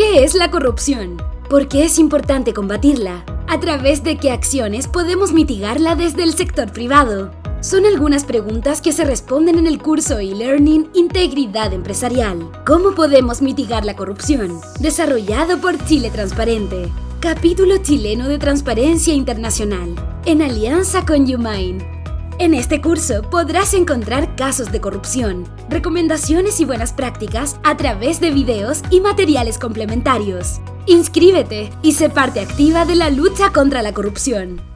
¿Qué es la corrupción? ¿Por qué es importante combatirla? ¿A través de qué acciones podemos mitigarla desde el sector privado? Son algunas preguntas que se responden en el curso e-learning Integridad Empresarial. ¿Cómo podemos mitigar la corrupción? Desarrollado por Chile Transparente. Capítulo chileno de Transparencia Internacional, en alianza con Umain. En este curso podrás encontrar casos de corrupción, recomendaciones y buenas prácticas a través de videos y materiales complementarios. Inscríbete y sé parte activa de la lucha contra la corrupción.